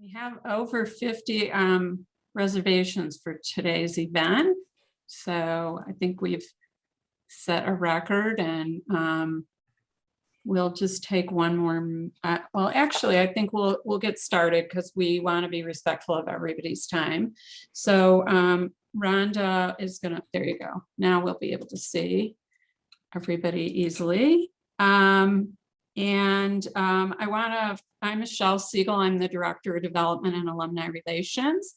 We have over 50 um, reservations for today's event. So I think we've set a record and um, we'll just take one more. uh, Well, actually, I think we'll, we'll get started because we want to be respectful of everybody's time. So um, Rhonda is gonna, there you go. Now we'll be able to see everybody easily. Um, and um, I want to, I'm Michelle Siegel. I'm the Director of Development and Alumni Relations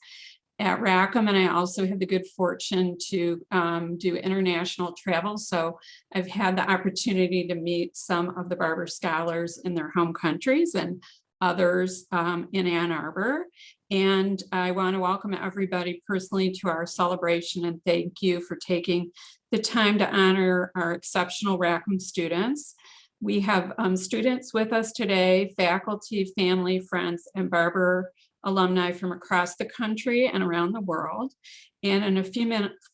at Rackham, and I also have the good fortune to um, do international travel. So I've had the opportunity to meet some of the Barber scholars in their home countries and others um, in Ann Arbor. And I want to welcome everybody personally to our celebration and thank you for taking the time to honor our exceptional Rackham students. We have um, students with us today, faculty, family, friends, and Barber alumni from across the country and around the world. And in a few minutes,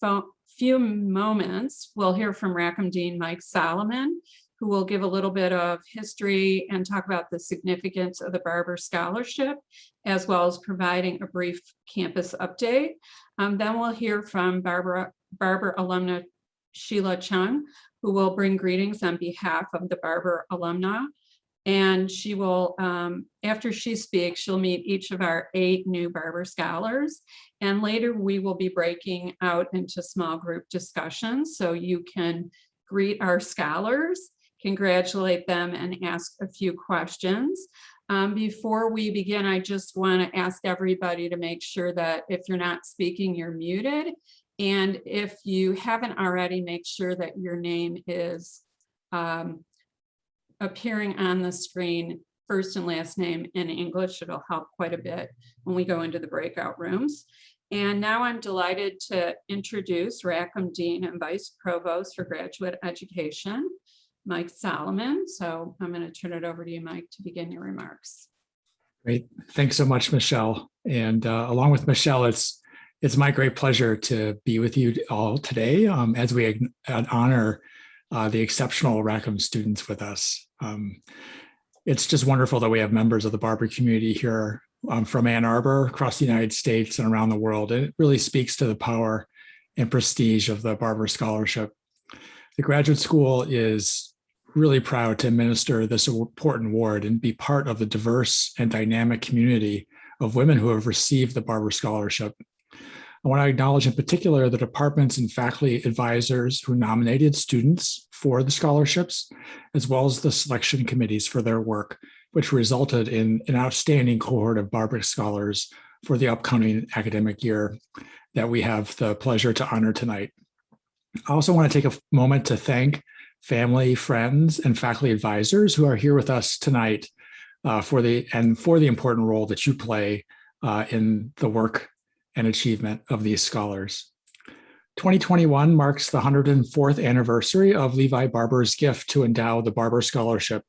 few moments, we'll hear from Rackham Dean Mike Solomon, who will give a little bit of history and talk about the significance of the Barber Scholarship, as well as providing a brief campus update. Um, then we'll hear from Barbara, Barber alumna Sheila Chung, who will bring greetings on behalf of the Barber alumna. And she will, um, after she speaks, she'll meet each of our eight new Barber scholars. And later we will be breaking out into small group discussions. So you can greet our scholars, congratulate them and ask a few questions. Um, before we begin, I just want to ask everybody to make sure that if you're not speaking, you're muted. And if you haven't already, make sure that your name is um, appearing on the screen, first and last name in English. It'll help quite a bit when we go into the breakout rooms. And now I'm delighted to introduce Rackham Dean and Vice Provost for Graduate Education, Mike Solomon. So I'm going to turn it over to you, Mike, to begin your remarks. Great. Thanks so much, Michelle. And uh, along with Michelle, it's it's my great pleasure to be with you all today um, as we honor uh, the exceptional Rackham students with us. Um, it's just wonderful that we have members of the Barber community here um, from Ann Arbor, across the United States and around the world. And it really speaks to the power and prestige of the Barber Scholarship. The graduate school is really proud to administer this important award and be part of the diverse and dynamic community of women who have received the Barber Scholarship. I want to acknowledge in particular the departments and faculty advisors who nominated students for the scholarships, as well as the selection committees for their work, which resulted in an outstanding cohort of Barber scholars for the upcoming academic year that we have the pleasure to honor tonight. I also want to take a moment to thank family, friends, and faculty advisors who are here with us tonight uh, for the and for the important role that you play uh, in the work and achievement of these scholars. 2021 marks the 104th anniversary of Levi Barber's gift to endow the Barber Scholarship.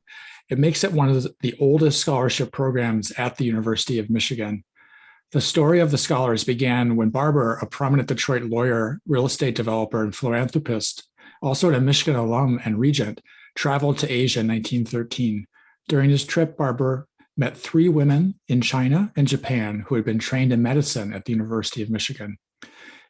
It makes it one of the oldest scholarship programs at the University of Michigan. The story of the scholars began when Barber, a prominent Detroit lawyer, real estate developer, and philanthropist, also a Michigan alum and regent, traveled to Asia in 1913. During his trip, Barber met three women in China and Japan who had been trained in medicine at the University of Michigan.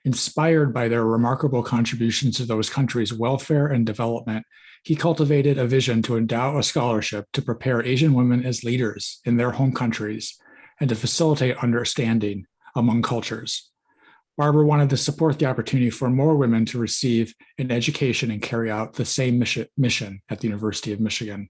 Inspired by their remarkable contributions to those countries' welfare and development, he cultivated a vision to endow a scholarship to prepare Asian women as leaders in their home countries and to facilitate understanding among cultures. Barber wanted to support the opportunity for more women to receive an education and carry out the same mission at the University of Michigan.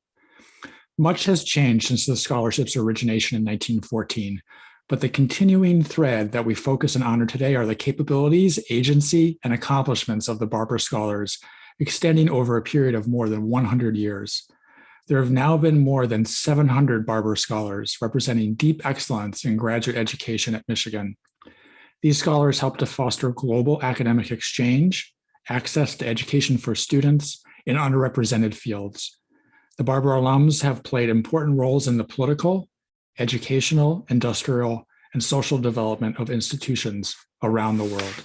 Much has changed since the scholarship's origination in 1914, but the continuing thread that we focus and honor today are the capabilities, agency, and accomplishments of the Barber Scholars, extending over a period of more than 100 years. There have now been more than 700 Barber Scholars representing deep excellence in graduate education at Michigan. These scholars help to foster global academic exchange, access to education for students in underrepresented fields, the Barber alums have played important roles in the political, educational, industrial, and social development of institutions around the world.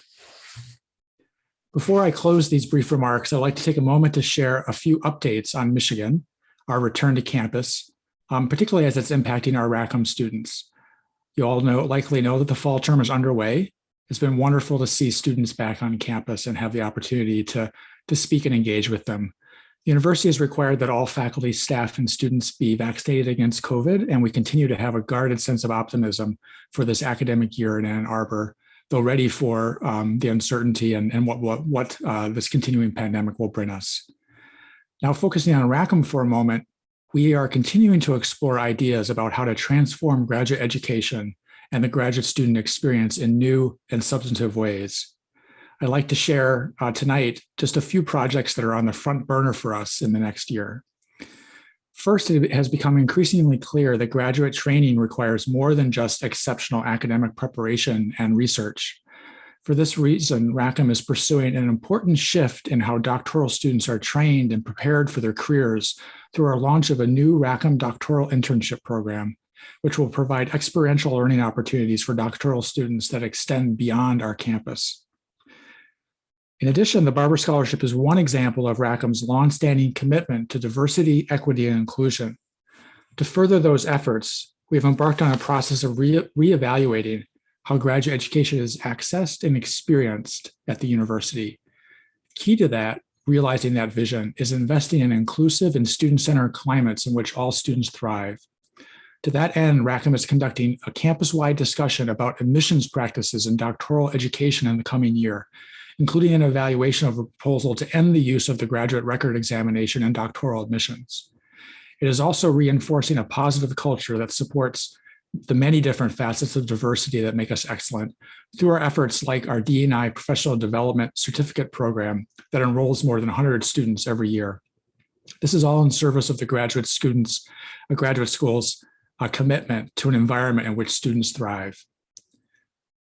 Before I close these brief remarks, I'd like to take a moment to share a few updates on Michigan, our return to campus, um, particularly as it's impacting our Rackham students. You all know likely know that the fall term is underway. It's been wonderful to see students back on campus and have the opportunity to, to speak and engage with them. The university has required that all faculty, staff, and students be vaccinated against COVID, and we continue to have a guarded sense of optimism for this academic year in Ann Arbor, though ready for um, the uncertainty and, and what, what, what uh, this continuing pandemic will bring us. Now, focusing on Rackham for a moment, we are continuing to explore ideas about how to transform graduate education and the graduate student experience in new and substantive ways. I'd like to share uh, tonight just a few projects that are on the front burner for us in the next year. First, it has become increasingly clear that graduate training requires more than just exceptional academic preparation and research. For this reason, Rackham is pursuing an important shift in how doctoral students are trained and prepared for their careers through our launch of a new Rackham doctoral internship program, which will provide experiential learning opportunities for doctoral students that extend beyond our campus. In addition, the Barber Scholarship is one example of Rackham's longstanding commitment to diversity, equity, and inclusion. To further those efforts, we have embarked on a process of re reevaluating how graduate education is accessed and experienced at the university. Key to that, realizing that vision, is investing in inclusive and student-centered climates in which all students thrive. To that end, Rackham is conducting a campus-wide discussion about admissions practices in doctoral education in the coming year, including an evaluation of a proposal to end the use of the graduate record examination in doctoral admissions. It is also reinforcing a positive culture that supports the many different facets of diversity that make us excellent through our efforts like our D&I professional development certificate program that enrolls more than 100 students every year. This is all in service of the graduate students, a graduate school's uh, commitment to an environment in which students thrive.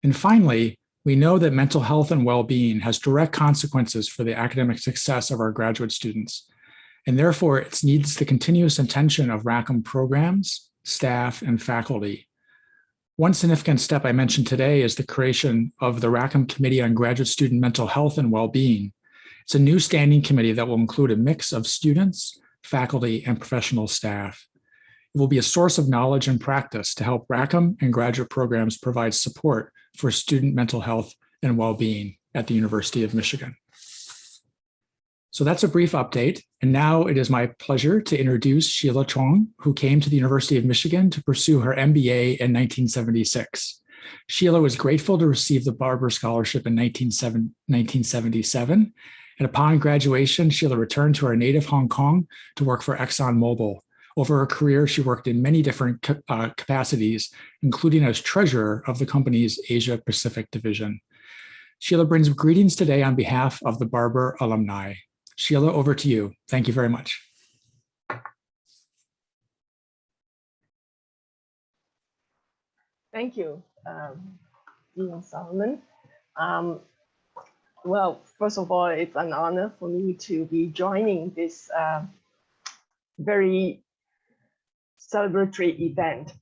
And finally, we know that mental health and well-being has direct consequences for the academic success of our graduate students, and therefore it needs the continuous attention of Rackham programs, staff, and faculty. One significant step I mentioned today is the creation of the Rackham Committee on Graduate Student Mental Health and Well-Being. It's a new standing committee that will include a mix of students, faculty, and professional staff. It will be a source of knowledge and practice to help Rackham and graduate programs provide support for student mental health and well-being at the University of Michigan. So that's a brief update. And now it is my pleasure to introduce Sheila Chong, who came to the University of Michigan to pursue her MBA in 1976. Sheila was grateful to receive the Barber Scholarship in 1977. And upon graduation, Sheila returned to her native Hong Kong to work for ExxonMobil, over her career, she worked in many different uh, capacities, including as treasurer of the company's Asia Pacific division. Sheila brings greetings today on behalf of the Barber alumni. Sheila, over to you. Thank you very much. Thank you, um, Dean Solomon. Um, well, first of all, it's an honor for me to be joining this uh, very celebratory event.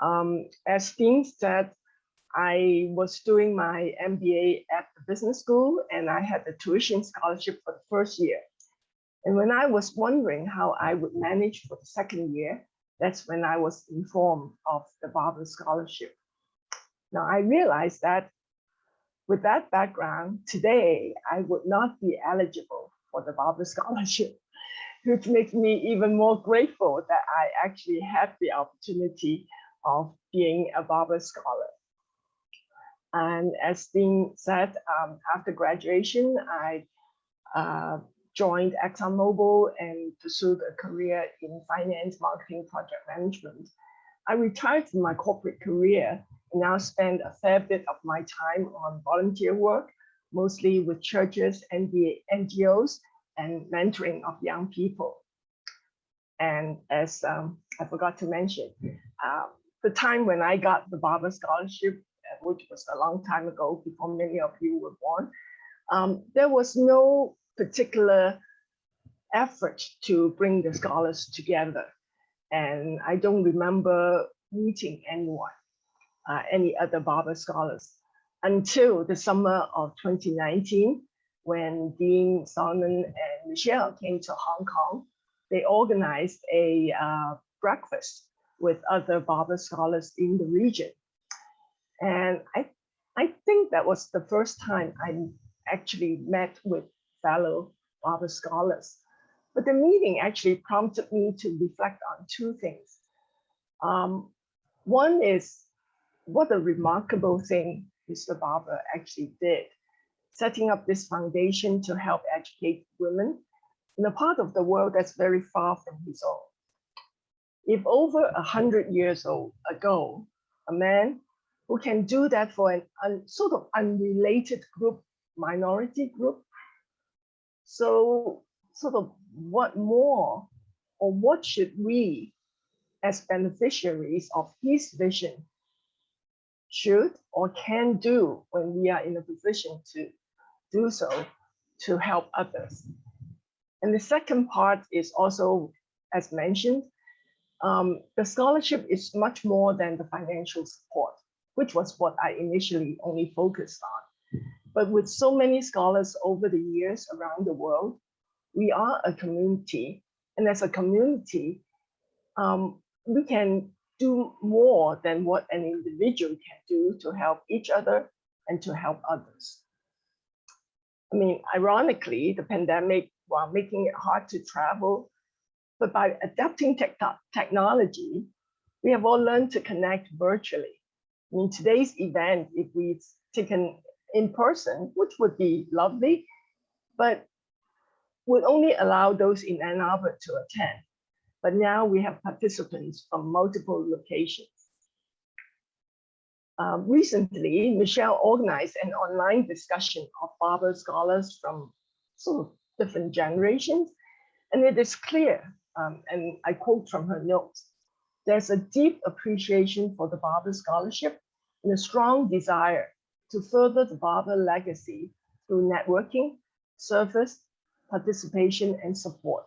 Um, as Dean said, I was doing my MBA at the business school and I had the tuition scholarship for the first year. And when I was wondering how I would manage for the second year, that's when I was informed of the Barber Scholarship. Now I realized that with that background, today I would not be eligible for the Barber Scholarship which makes me even more grateful that I actually had the opportunity of being a Barber Scholar. And as Dean said, um, after graduation, I uh, joined ExxonMobil and pursued a career in finance, marketing, project management. I retired from my corporate career and now spend a fair bit of my time on volunteer work, mostly with churches and the NGOs and mentoring of young people. And as um, I forgot to mention, uh, the time when I got the Barber Scholarship, uh, which was a long time ago before many of you were born, um, there was no particular effort to bring the scholars together. And I don't remember meeting anyone, uh, any other Barber scholars until the summer of 2019, when Dean Solomon and Michelle came to Hong Kong, they organized a uh, breakfast with other Barber scholars in the region. And I, I think that was the first time I actually met with fellow Barber scholars. But the meeting actually prompted me to reflect on two things. Um, one is what a remarkable thing Mr. Barber actually did, setting up this foundation to help educate women in a part of the world that's very far from his own. If over a hundred years old ago, a man who can do that for an un, sort of unrelated group, minority group, so sort of what more or what should we as beneficiaries of his vision should or can do when we are in a position to do so to help others. And the second part is also, as mentioned, um, the scholarship is much more than the financial support, which was what I initially only focused on. But with so many scholars over the years around the world, we are a community. And as a community, um, we can do more than what an individual can do to help each other and to help others. I mean, ironically, the pandemic, while making it hard to travel, but by adapting tech technology, we have all learned to connect virtually. I mean, today's event, if we taken in person, which would be lovely, but would only allow those in Ann Arbor to attend. But now we have participants from multiple locations. Um, recently, Michelle organized an online discussion of Barber scholars from sort of different generations. And it is clear, um, and I quote from her notes, there's a deep appreciation for the Barber scholarship and a strong desire to further the Barber legacy through networking, service, participation, and support.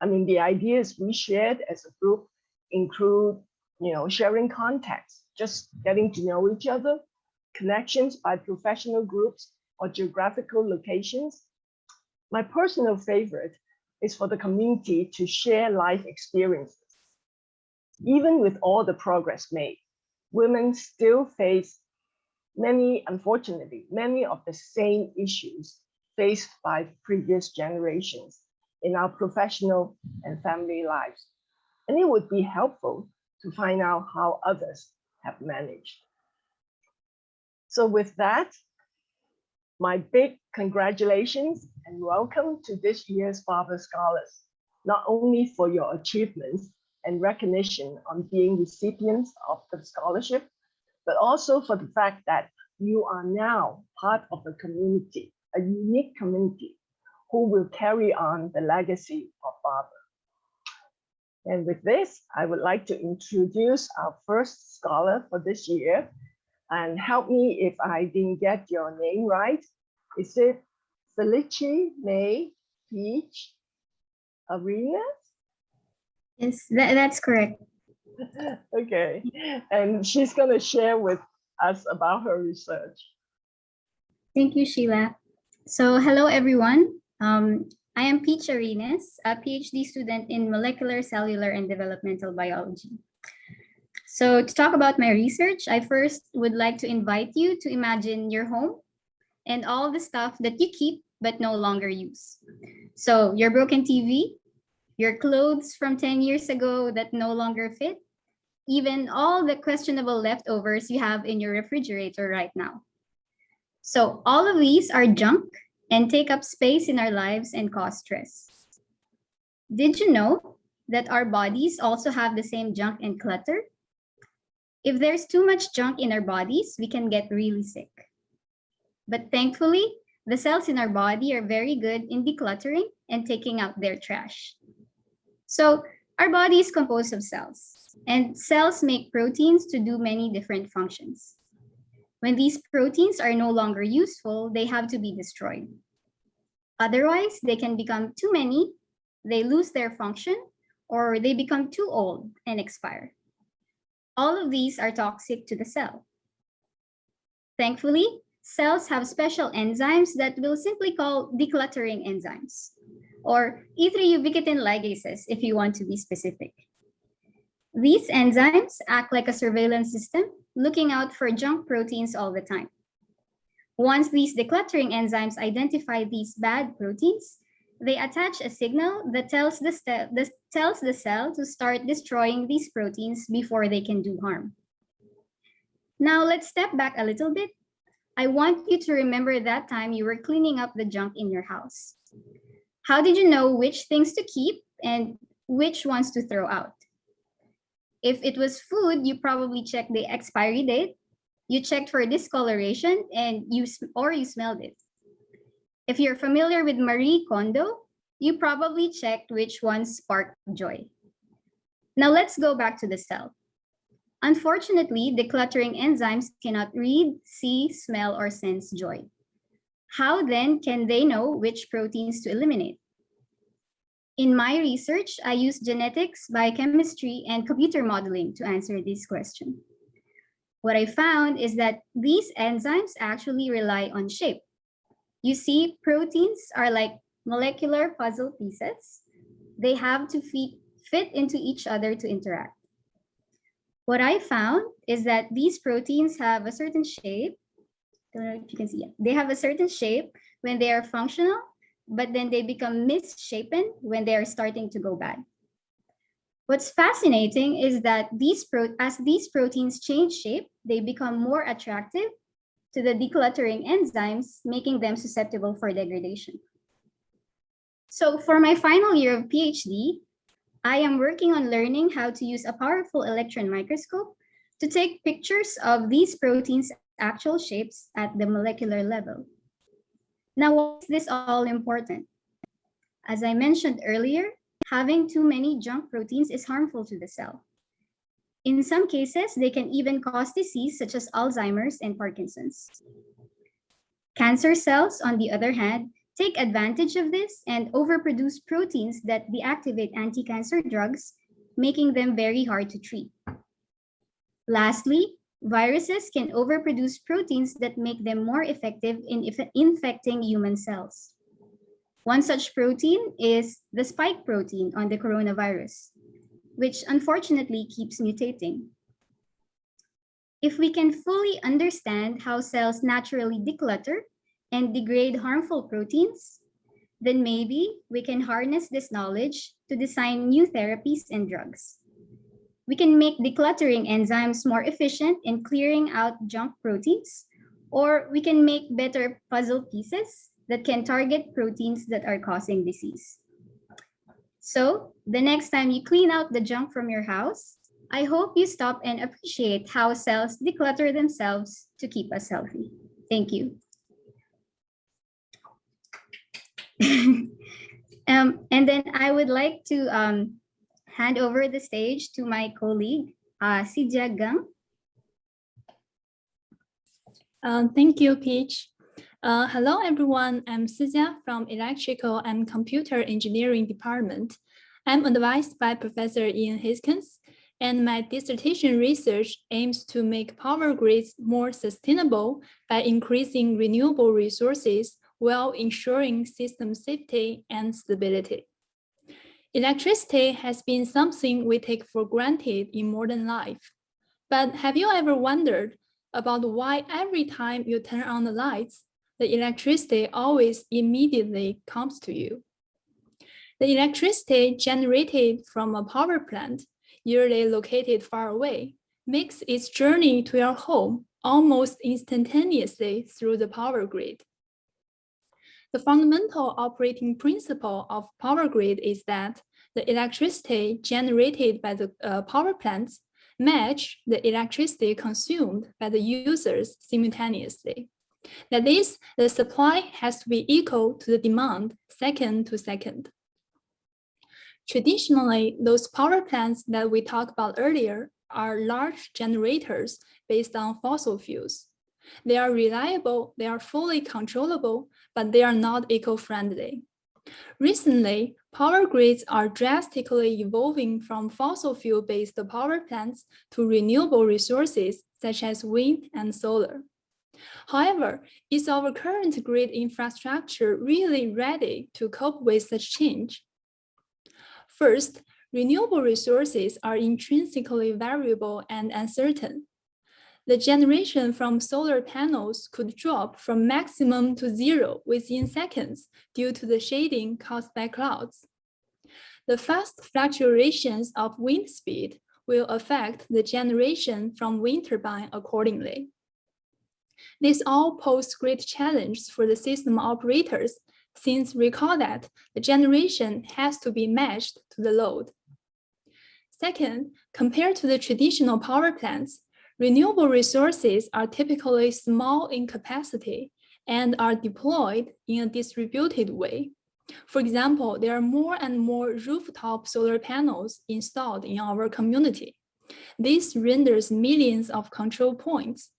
I mean, the ideas we shared as a group include, you know, sharing contacts, just getting to know each other, connections by professional groups or geographical locations. My personal favorite is for the community to share life experiences. Even with all the progress made, women still face many, unfortunately, many of the same issues faced by previous generations in our professional and family lives. And it would be helpful to find out how others have managed. So with that, my big congratulations and welcome to this year's Barber Scholars, not only for your achievements and recognition on being recipients of the scholarship, but also for the fact that you are now part of a community, a unique community who will carry on the legacy of Barber. And with this, I would like to introduce our first scholar for this year. And help me if I didn't get your name right. Is it Felici May Peach Arenas? Yes, that, that's correct. Okay, and she's going to share with us about her research. Thank you, Sheila. So hello, everyone. Um, I am Peach Arenas, a PhD student in molecular, cellular, and developmental biology. So to talk about my research, I first would like to invite you to imagine your home and all the stuff that you keep but no longer use. So your broken TV, your clothes from 10 years ago that no longer fit, even all the questionable leftovers you have in your refrigerator right now. So all of these are junk and take up space in our lives and cause stress. Did you know that our bodies also have the same junk and clutter? If there's too much junk in our bodies, we can get really sick. But thankfully, the cells in our body are very good in decluttering and taking out their trash. So our body is composed of cells, and cells make proteins to do many different functions. When these proteins are no longer useful, they have to be destroyed. Otherwise, they can become too many, they lose their function, or they become too old and expire. All of these are toxic to the cell. Thankfully, cells have special enzymes that we'll simply call decluttering enzymes, or E3 ubiquitin ligases if you want to be specific. These enzymes act like a surveillance system, looking out for junk proteins all the time. Once these decluttering enzymes identify these bad proteins, they attach a signal that tells the, the- tells the cell to start destroying these proteins before they can do harm. Now let's step back a little bit. I want you to remember that time you were cleaning up the junk in your house. How did you know which things to keep and which ones to throw out? If it was food, you probably checked the expiry date, you checked for discoloration, and you or you smelled it. If you're familiar with Marie Kondo, you probably checked which ones spark joy. Now let's go back to the cell. Unfortunately, decluttering enzymes cannot read, see, smell, or sense joy. How then can they know which proteins to eliminate? In my research, I use genetics, biochemistry, and computer modeling to answer this question. What I found is that these enzymes actually rely on shape. You see, proteins are like molecular puzzle pieces. They have to fit, into each other to interact. What I found is that these proteins have a certain shape. Don't know if you can see it. They have a certain shape when they are functional, but then they become misshapen when they are starting to go bad. What's fascinating is that these as these proteins change shape, they become more attractive to the decluttering enzymes, making them susceptible for degradation. So for my final year of PhD, I am working on learning how to use a powerful electron microscope to take pictures of these proteins' actual shapes at the molecular level. Now, why is this all important? As I mentioned earlier, having too many junk proteins is harmful to the cell. In some cases, they can even cause disease such as Alzheimer's and Parkinson's. Cancer cells, on the other hand, take advantage of this and overproduce proteins that deactivate anti-cancer drugs, making them very hard to treat. Lastly, viruses can overproduce proteins that make them more effective in infecting human cells. One such protein is the spike protein on the coronavirus, which unfortunately keeps mutating. If we can fully understand how cells naturally declutter and degrade harmful proteins, then maybe we can harness this knowledge to design new therapies and drugs. We can make decluttering enzymes more efficient in clearing out junk proteins, or we can make better puzzle pieces that can target proteins that are causing disease. So the next time you clean out the junk from your house, I hope you stop and appreciate how cells declutter themselves to keep us healthy. Thank you. um, and then I would like to um, hand over the stage to my colleague, uh, Sijia Geng. Uh, thank you, Peach. Uh, hello, everyone. I'm Sijia from Electrical and Computer Engineering Department. I'm advised by Professor Ian Hiskens, and my dissertation research aims to make power grids more sustainable by increasing renewable resources while ensuring system safety and stability. Electricity has been something we take for granted in modern life. But have you ever wondered about why every time you turn on the lights, the electricity always immediately comes to you? The electricity generated from a power plant, usually located far away, makes its journey to your home almost instantaneously through the power grid. The fundamental operating principle of power grid is that the electricity generated by the uh, power plants match the electricity consumed by the users simultaneously. That is, the supply has to be equal to the demand second to second. Traditionally, those power plants that we talked about earlier are large generators based on fossil fuels. They are reliable, they are fully controllable, but they are not eco-friendly. Recently, power grids are drastically evolving from fossil fuel-based power plants to renewable resources such as wind and solar. However, is our current grid infrastructure really ready to cope with such change? First, renewable resources are intrinsically variable and uncertain. The generation from solar panels could drop from maximum to zero within seconds due to the shading caused by clouds. The fast fluctuations of wind speed will affect the generation from wind turbine accordingly. This all pose great challenge for the system operators since recall that the generation has to be matched to the load. Second, compared to the traditional power plants, renewable resources are typically small in capacity and are deployed in a distributed way. For example, there are more and more rooftop solar panels installed in our community. This renders millions of control points.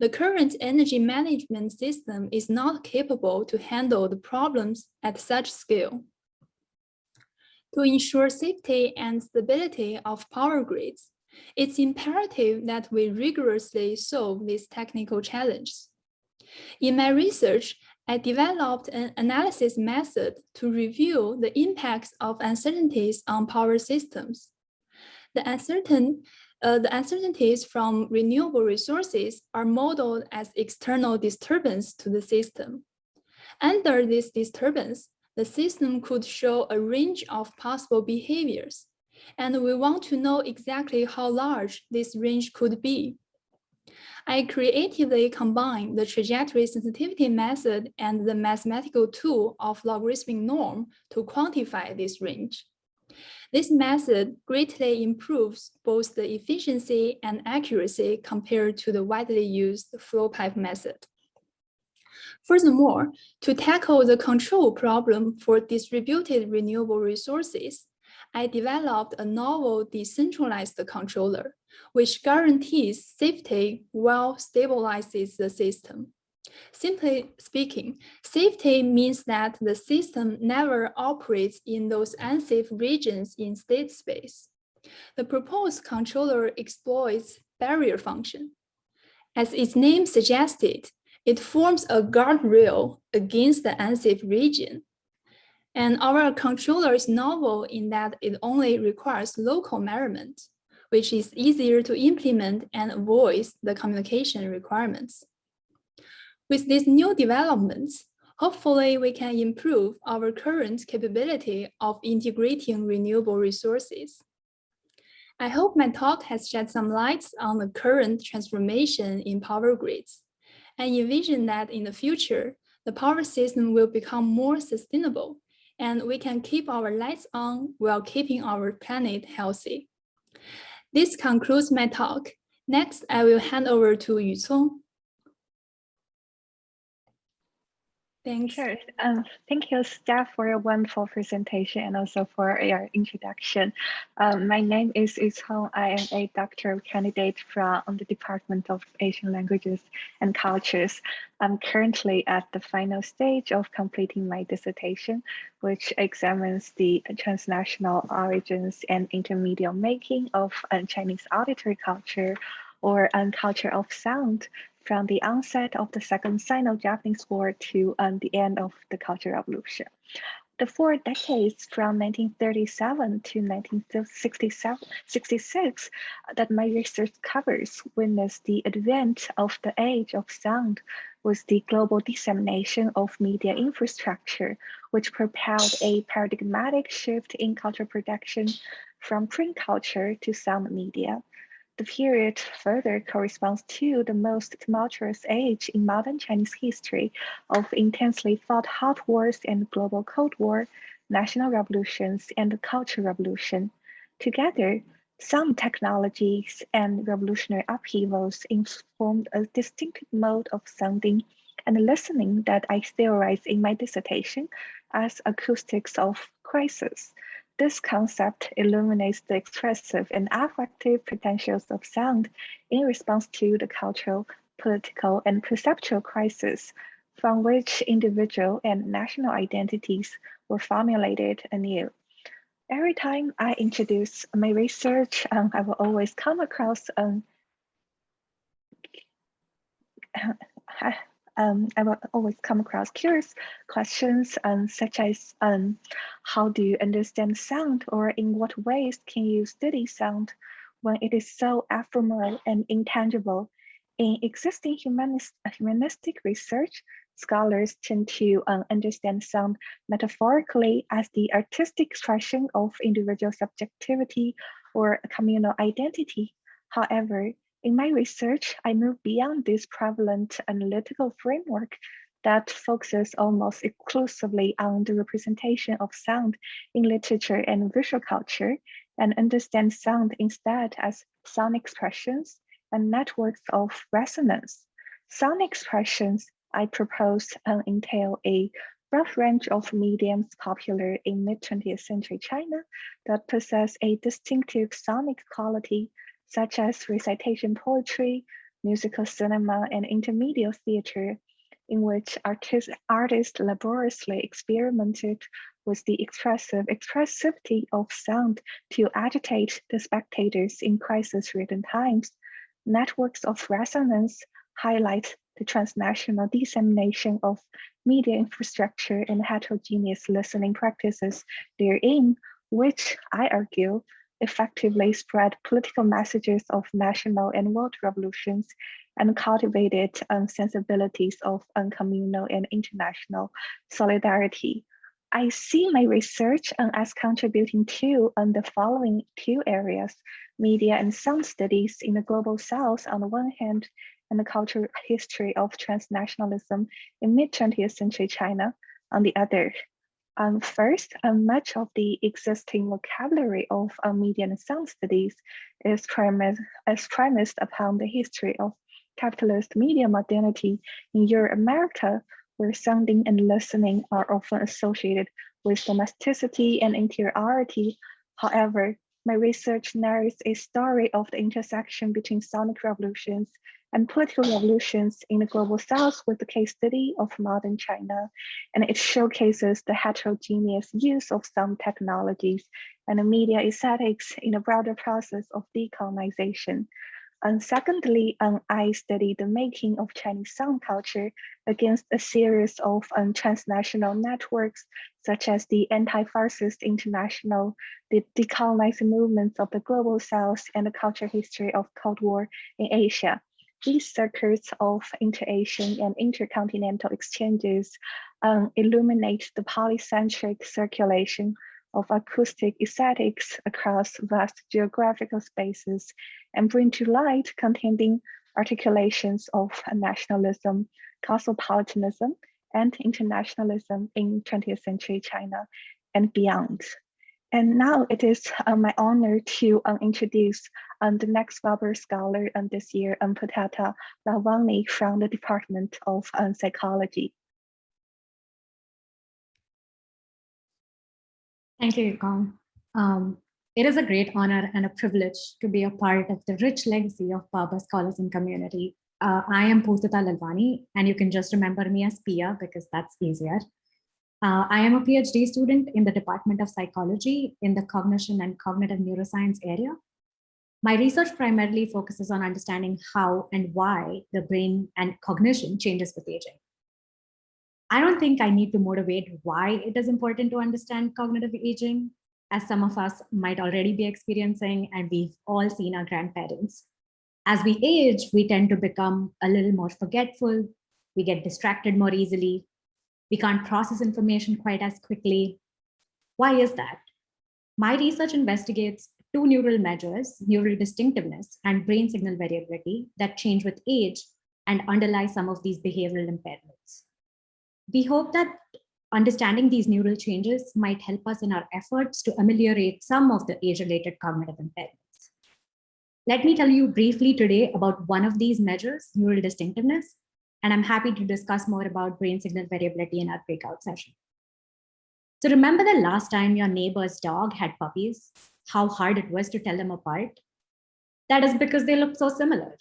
The current energy management system is not capable to handle the problems at such scale. To ensure safety and stability of power grids, it's imperative that we rigorously solve these technical challenges. In my research, I developed an analysis method to review the impacts of uncertainties on power systems. The uncertain uh, the uncertainties from renewable resources are modeled as external disturbance to the system. Under this disturbance, the system could show a range of possible behaviors, and we want to know exactly how large this range could be. I creatively combined the trajectory sensitivity method and the mathematical tool of logarithmic norm to quantify this range. This method greatly improves both the efficiency and accuracy compared to the widely used flow pipe method. Furthermore, to tackle the control problem for distributed renewable resources, I developed a novel decentralized controller, which guarantees safety while stabilizes the system. Simply speaking, safety means that the system never operates in those unsafe regions in state space. The proposed controller exploits barrier function. As its name suggested, it forms a guardrail against the unsafe region. And our controller is novel in that it only requires local measurement, which is easier to implement and avoids the communication requirements. With these new developments, hopefully we can improve our current capability of integrating renewable resources. I hope my talk has shed some light on the current transformation in power grids. I envision that in the future, the power system will become more sustainable and we can keep our lights on while keeping our planet healthy. This concludes my talk. Next, I will hand over to Yu. Thanks. Sure. Um, thank you, staff, for your wonderful presentation and also for your introduction. Um, my name is Cong. I am a doctoral candidate from the Department of Asian Languages and Cultures. I'm currently at the final stage of completing my dissertation, which examines the transnational origins and intermediate making of Chinese auditory culture or culture of sound from the onset of the Second Sino-Japanese War to um, the end of the Cultural Revolution. The four decades from 1937 to 1966 that my research covers witnessed the advent of the age of sound with the global dissemination of media infrastructure, which propelled a paradigmatic shift in cultural production from print culture to sound media. The period further corresponds to the most tumultuous age in modern Chinese history of intensely fought hot wars and global Cold War, national revolutions, and the Cultural Revolution. Together, some technologies and revolutionary upheavals informed a distinctive mode of sounding and listening that I theorize in my dissertation as acoustics of crisis. This concept illuminates the expressive and affective potentials of sound in response to the cultural, political, and perceptual crisis from which individual and national identities were formulated anew. Every time I introduce my research, um, I will always come across um, um, I will always come across curious questions um, such as um, how do you understand sound or in what ways can you study sound when it is so ephemeral and intangible? In existing humanist, humanistic research, scholars tend to um, understand sound metaphorically as the artistic expression of individual subjectivity or communal identity. However, in my research, I move beyond this prevalent analytical framework that focuses almost exclusively on the representation of sound in literature and visual culture and understand sound instead as sound expressions and networks of resonance. Sound expressions I propose uh, entail a broad range of mediums popular in mid-20th century China that possess a distinctive sonic quality such as recitation poetry, musical cinema, and intermediate theater, in which artist, artists laboriously experimented with the expressive expressivity of sound to agitate the spectators in crisis-ridden times. Networks of resonance highlight the transnational dissemination of media infrastructure and heterogeneous listening practices therein, which I argue effectively spread political messages of national and world revolutions and cultivated um, sensibilities of communal and international solidarity. I see my research um, as contributing to um, the following two areas, media and sound studies in the global south on the one hand, and the cultural history of transnationalism in mid-20th century China on the other. Um, first, much of the existing vocabulary of um, media and sound studies is, premise, is premised upon the history of capitalist media modernity in Europe America, where sounding and listening are often associated with domesticity and interiority. However, my research narrates a story of the intersection between sonic revolutions and political revolutions in the global south with the case study of modern China. And it showcases the heterogeneous use of some technologies and the media aesthetics in a broader process of decolonization. And secondly, um, I studied the making of Chinese sound culture against a series of um, transnational networks, such as the Anti-Fascist International, the decolonizing movements of the Global South, and the culture history of Cold War in Asia. These circuits of inter-Asian and intercontinental exchanges um, illuminate the polycentric circulation of acoustic aesthetics across vast geographical spaces and bring to light contending articulations of nationalism, cosmopolitanism, and internationalism in 20th century China and beyond. And now it is uh, my honor to um, introduce um, the next Barber Scholar um, this year, um, Poortata Lalwani from the Department of um, Psychology. Thank you, Yukong. Um, it is a great honor and a privilege to be a part of the rich legacy of Barber Scholars and Community. Uh, I am Poortata Lalwani, and you can just remember me as Pia because that's easier. Uh, I am a PhD student in the Department of Psychology in the Cognition and Cognitive Neuroscience area. My research primarily focuses on understanding how and why the brain and cognition changes with aging. I don't think I need to motivate why it is important to understand cognitive aging, as some of us might already be experiencing, and we've all seen our grandparents. As we age, we tend to become a little more forgetful, we get distracted more easily, we can't process information quite as quickly. Why is that? My research investigates two neural measures, neural distinctiveness and brain signal variability that change with age and underlie some of these behavioral impairments. We hope that understanding these neural changes might help us in our efforts to ameliorate some of the age-related cognitive impairments. Let me tell you briefly today about one of these measures, neural distinctiveness, and I'm happy to discuss more about brain signal variability in our breakout session. So remember the last time your neighbor's dog had puppies, how hard it was to tell them apart? That is because they look so similar.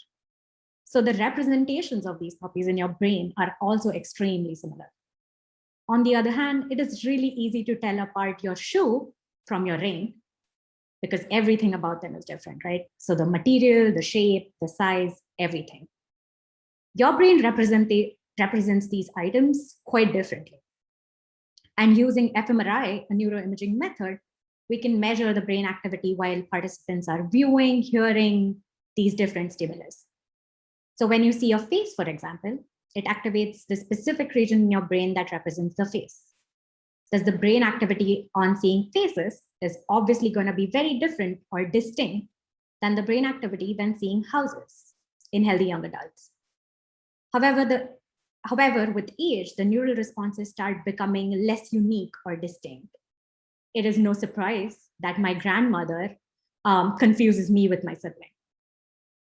So the representations of these copies in your brain are also extremely similar. On the other hand, it is really easy to tell apart your shoe from your ring because everything about them is different, right? So the material, the shape, the size, everything. Your brain represent represents these items quite differently. And using fMRI, a neuroimaging method, we can measure the brain activity while participants are viewing, hearing these different stimulus. So when you see a face, for example, it activates the specific region in your brain that represents the face. Thus the brain activity on seeing faces is obviously going to be very different or distinct than the brain activity when seeing houses in healthy young adults. However, the, however, with age, the neural responses start becoming less unique or distinct. It is no surprise that my grandmother um, confuses me with my sibling.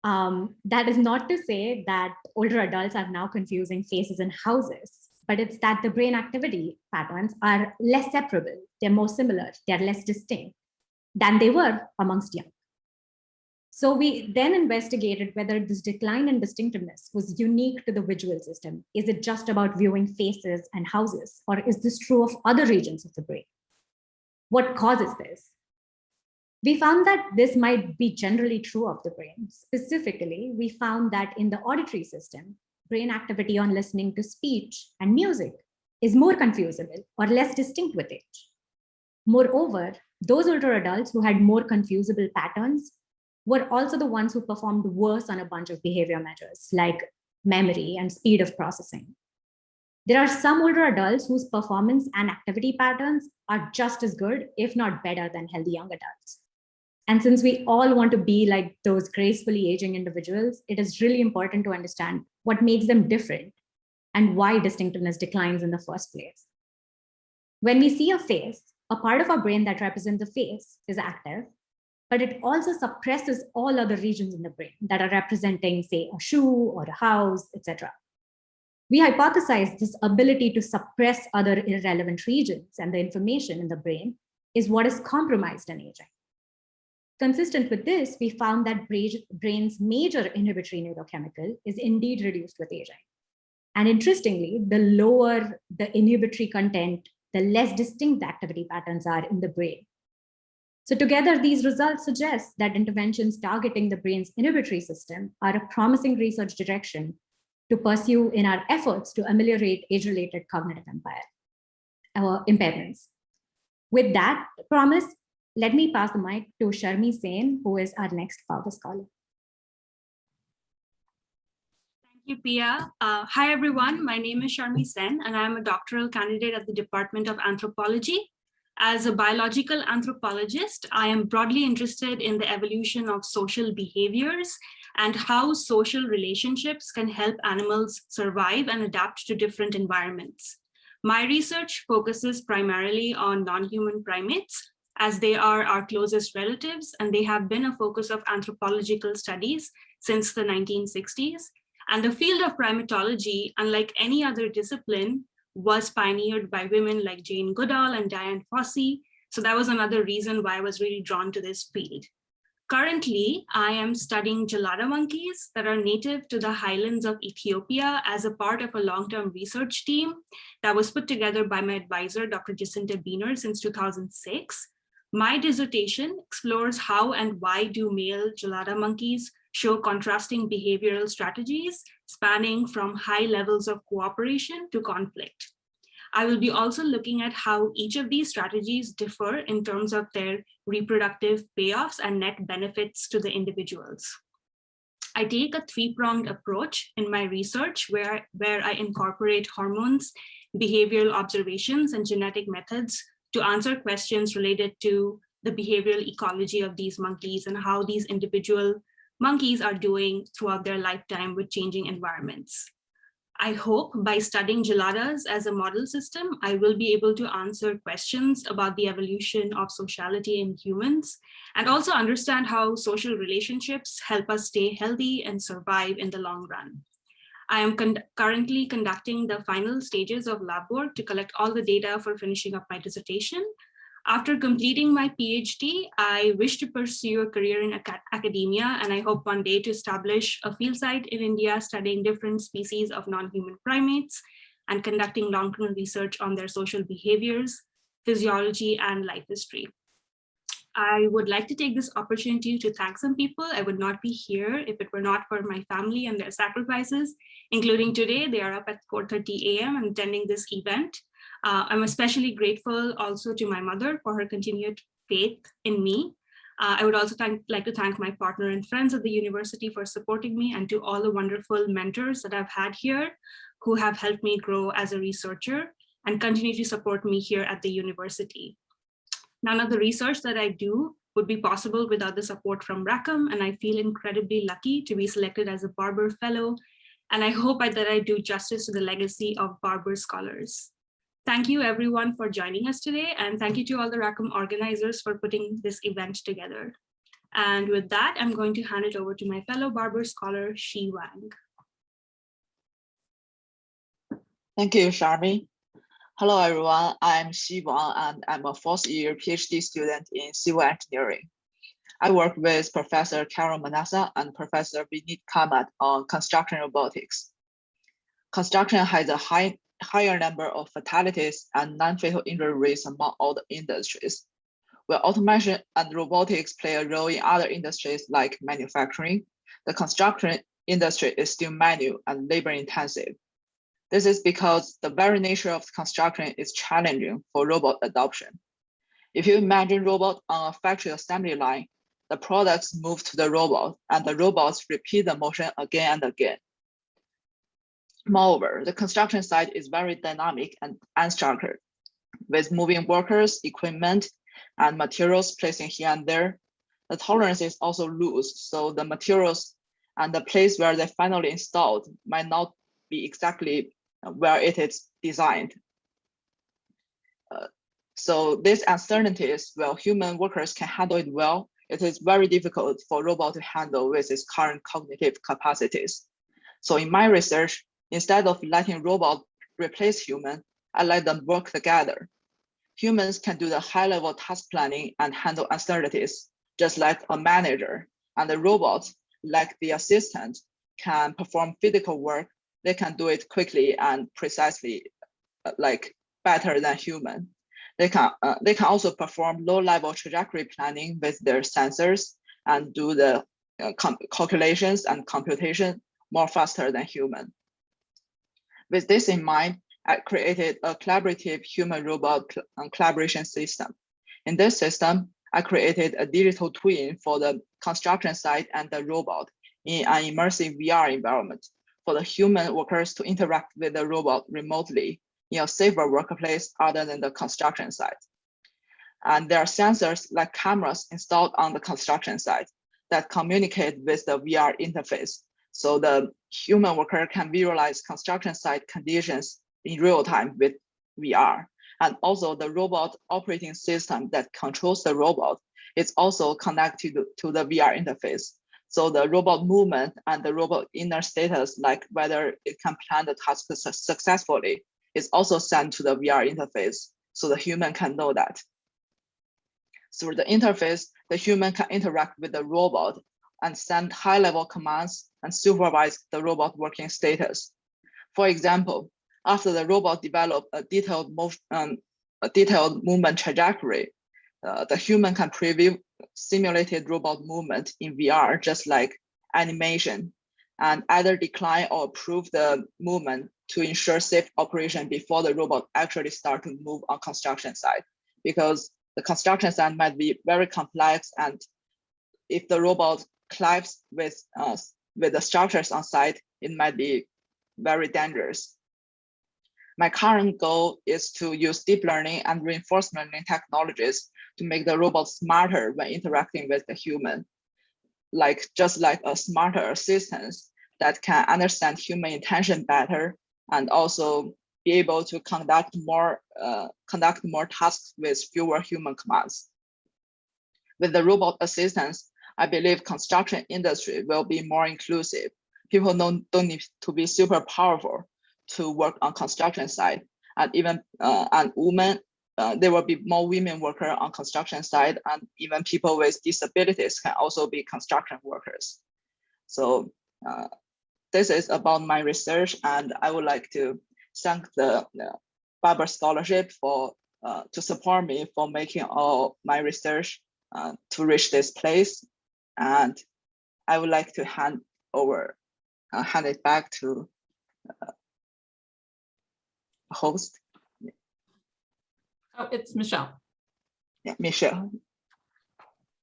Um, that is not to say that older adults are now confusing faces and houses, but it's that the brain activity patterns are less separable. They're more similar, they're less distinct than they were amongst young. So we then investigated whether this decline in distinctiveness was unique to the visual system. Is it just about viewing faces and houses, or is this true of other regions of the brain? What causes this? We found that this might be generally true of the brain. Specifically, we found that in the auditory system, brain activity on listening to speech and music is more confusable or less distinct with age. Moreover, those older adults who had more confusable patterns were also the ones who performed worse on a bunch of behavior measures like memory and speed of processing. There are some older adults whose performance and activity patterns are just as good, if not better than healthy young adults. And since we all want to be like those gracefully aging individuals, it is really important to understand what makes them different and why distinctiveness declines in the first place. When we see a face, a part of our brain that represents the face is active, but it also suppresses all other regions in the brain that are representing, say, a shoe or a house, etc. We hypothesize this ability to suppress other irrelevant regions and the information in the brain is what is compromised in aging. Consistent with this, we found that brain's major inhibitory neurochemical is indeed reduced with aging. And interestingly, the lower the inhibitory content, the less distinct the activity patterns are in the brain. So together, these results suggest that interventions targeting the brain's inhibitory system are a promising research direction to pursue in our efforts to ameliorate age-related cognitive uh, impairments. With that promise, let me pass the mic to Sharmi Sen, who is our next Fowler Scholar. Thank you, Pia. Uh, hi, everyone. My name is Sharmi Sen, and I'm a doctoral candidate at the Department of Anthropology. As a biological anthropologist, I am broadly interested in the evolution of social behaviors and how social relationships can help animals survive and adapt to different environments. My research focuses primarily on non-human primates, as they are our closest relatives and they have been a focus of anthropological studies since the 1960s. And the field of primatology, unlike any other discipline, was pioneered by women like Jane Goodall and Dian Fossey. So that was another reason why I was really drawn to this field. Currently, I am studying gelada monkeys that are native to the highlands of Ethiopia as a part of a long-term research team that was put together by my advisor, Dr. Jacinta Beehner since 2006. My dissertation explores how and why do male gelada monkeys show contrasting behavioral strategies spanning from high levels of cooperation to conflict. I will be also looking at how each of these strategies differ in terms of their reproductive payoffs and net benefits to the individuals. I take a three-pronged approach in my research where, where I incorporate hormones, behavioral observations, and genetic methods to answer questions related to the behavioral ecology of these monkeys and how these individual monkeys are doing throughout their lifetime with changing environments. I hope by studying geladas as a model system, I will be able to answer questions about the evolution of sociality in humans and also understand how social relationships help us stay healthy and survive in the long run. I am con currently conducting the final stages of lab work to collect all the data for finishing up my dissertation. After completing my PhD, I wish to pursue a career in academia, and I hope one day to establish a field site in India studying different species of non-human primates and conducting long-term research on their social behaviors, physiology, and life history. I would like to take this opportunity to thank some people. I would not be here if it were not for my family and their sacrifices, including today. They are up at 4.30 a.m. and attending this event. Uh, I'm especially grateful also to my mother for her continued faith in me. Uh, I would also thank, like to thank my partner and friends at the university for supporting me and to all the wonderful mentors that I've had here who have helped me grow as a researcher and continue to support me here at the university. None of the research that I do would be possible without the support from Rackham, and I feel incredibly lucky to be selected as a Barber Fellow, and I hope that I do justice to the legacy of Barber scholars. Thank you everyone for joining us today, and thank you to all the Rackham organizers for putting this event together. And with that, I'm going to hand it over to my fellow Barber scholar, Xi Wang. Thank you, Sharmi. Hello, everyone. I'm Xi Wang, and I'm a fourth year PhD student in civil engineering. I work with Professor Carol Menassa and Professor Vineet Kamat on construction robotics. Construction has a high, higher number of fatalities and non-fatal injury rates among all the industries. Where automation and robotics play a role in other industries like manufacturing, the construction industry is still manual and labor intensive. This is because the very nature of construction is challenging for robot adoption. If you imagine robot on a factory assembly line, the products move to the robot and the robots repeat the motion again and again. Moreover, the construction site is very dynamic and unstructured with moving workers, equipment, and materials placing here and there. The tolerance is also loose, so the materials and the place where they finally installed might not be exactly where it is designed. Uh, so these uncertainties, while human workers can handle it well, it is very difficult for robot to handle with its current cognitive capacities. So in my research, instead of letting robot replace human, I let them work together. Humans can do the high level task planning and handle uncertainties, just like a manager, and the robots, like the assistant, can perform physical work they can do it quickly and precisely, uh, like better than human. They can uh, they can also perform low level trajectory planning with their sensors and do the uh, calculations and computation more faster than human. With this in mind, I created a collaborative human robot uh, collaboration system. In this system, I created a digital twin for the construction site and the robot in an immersive VR environment for the human workers to interact with the robot remotely in a safer workplace other than the construction site. And there are sensors like cameras installed on the construction site that communicate with the VR interface. So the human worker can visualize construction site conditions in real time with VR. And also the robot operating system that controls the robot is also connected to the VR interface. So the robot movement and the robot inner status, like whether it can plan the task successfully, is also sent to the VR interface so the human can know that. Through the interface, the human can interact with the robot and send high-level commands and supervise the robot working status. For example, after the robot developed a detailed, um, a detailed movement trajectory, uh, the human can preview simulated robot movement in VR, just like animation, and either decline or approve the movement to ensure safe operation before the robot actually start to move on construction site. Because the construction site might be very complex, and if the robot collides with uh, with the structures on site, it might be very dangerous. My current goal is to use deep learning and reinforcement learning technologies to make the robot smarter when interacting with the human, like just like a smarter assistant that can understand human intention better and also be able to conduct more uh, conduct more tasks with fewer human commands. With the robot assistance, I believe construction industry will be more inclusive. People don't, don't need to be super powerful to work on construction site and even uh, and women uh, there will be more women workers on construction site and even people with disabilities can also be construction workers. So uh, this is about my research and I would like to thank the, the Barber Scholarship for uh, to support me for making all my research uh, to reach this place. And I would like to hand over, uh, hand it back to uh, host, Oh, it's Michelle. yeah, Michelle.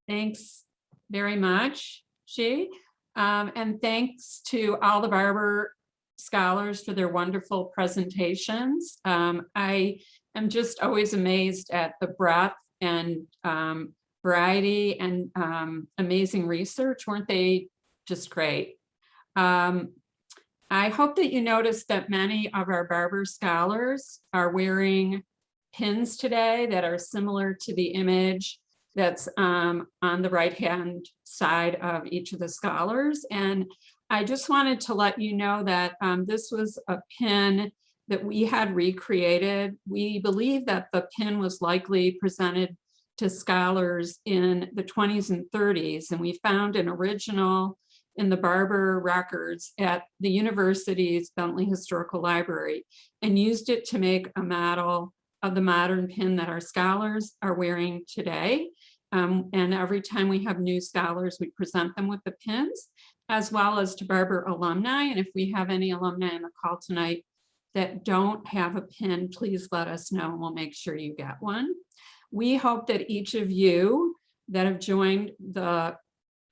Thanks very much, Xi. Um, and thanks to all the Barber scholars for their wonderful presentations. Um, I am just always amazed at the breadth and um, variety and um, amazing research. Weren't they just great? I hope that you noticed that many of our Barber scholars are wearing pins today that are similar to the image that's um, on the right-hand side of each of the scholars. And I just wanted to let you know that um, this was a pin that we had recreated. We believe that the pin was likely presented to scholars in the 20s and 30s, and we found an original in the Barber records at the university's Bentley Historical Library and used it to make a model of the modern pin that our scholars are wearing today. Um, and every time we have new scholars, we present them with the pins, as well as to Barber alumni. And if we have any alumni on the call tonight that don't have a pin, please let us know and we'll make sure you get one. We hope that each of you that have joined the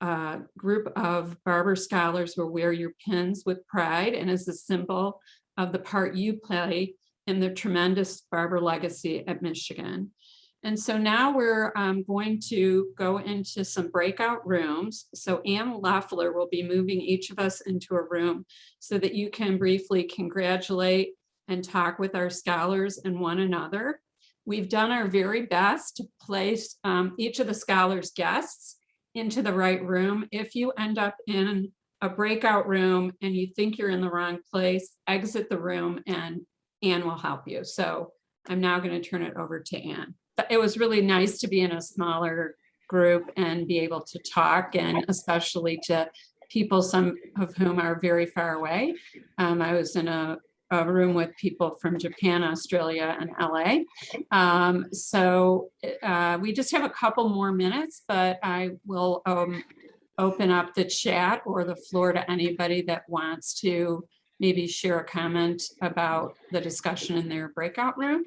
uh, group of Barber scholars will wear your pins with pride and as a symbol of the part you play in the tremendous Barber legacy at Michigan. And so now we're um, going to go into some breakout rooms. So Ann Loeffler will be moving each of us into a room so that you can briefly congratulate and talk with our scholars and one another. We've done our very best to place um, each of the scholars' guests into the right room. If you end up in a breakout room and you think you're in the wrong place, exit the room and Ann will help you. So I'm now going to turn it over to Ann. But It was really nice to be in a smaller group and be able to talk and especially to people, some of whom are very far away. Um, I was in a, a room with people from Japan, Australia, and LA. Um, so uh, we just have a couple more minutes, but I will um, open up the chat or the floor to anybody that wants to maybe share a comment about the discussion in their breakout room.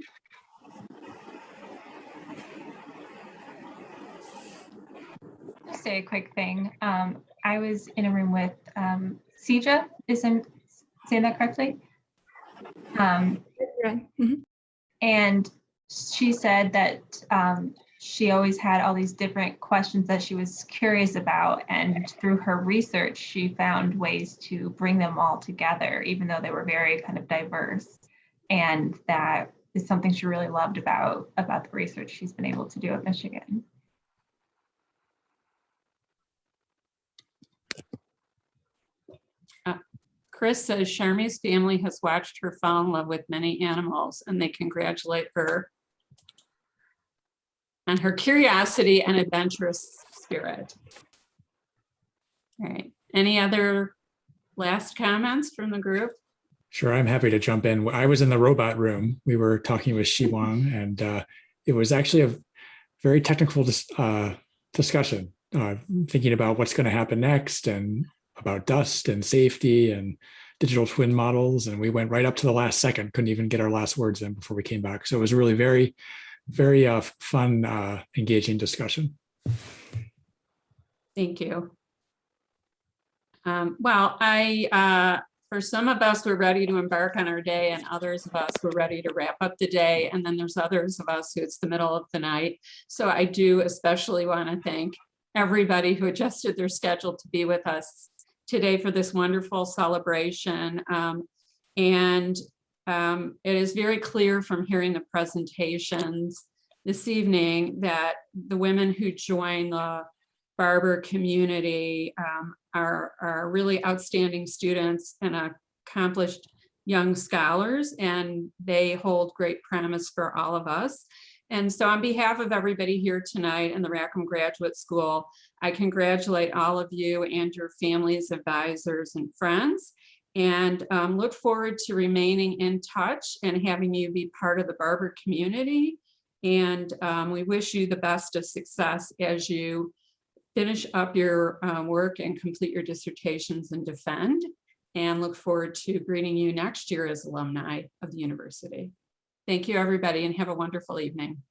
say a quick thing. Um, I was in a room with um, Sijia, is I'm saying that correctly? Um. Mhm. and she said that um, she always had all these different questions that she was curious about. And through her research, she found ways to bring them all together, even though they were very kind of diverse. And that is something she really loved about, about the research she's been able to do at Michigan. Chris says Sharmi's family has watched her fall in love with many animals and they congratulate her on her curiosity and adventurous spirit. All right, any other last comments from the group? Sure, I'm happy to jump in. I was in the robot room. We were talking with Xi Wang, and uh, it was actually a very technical dis uh, discussion, uh, thinking about what's going to happen next and about dust and safety and digital twin models. And we went right up to the last second, couldn't even get our last words in before we came back. So it was really very, very uh, fun, uh, engaging discussion. Thank you. Um, well, I, uh, for some of us, we're ready to embark on our day and others of us, we're ready to wrap up the day. And then there's others of us who it's the middle of the night. So I do especially want to thank everybody who adjusted their schedule to be with us today for this wonderful celebration. Um, and um, it is very clear from hearing the presentations this evening that the women who join the Barber community um, are, are really outstanding students and accomplished young scholars, and they hold great promise for all of us. And so on behalf of everybody here tonight in the Rackham Graduate School, I congratulate all of you and your families, advisors, and friends, and um, look forward to remaining in touch and having you be part of the Barber community And um, we wish you the best of success as you finish up your uh, work and complete your dissertations and defend. And look forward to greeting you next year as alumni of the university. Thank you, everybody, and have a wonderful evening.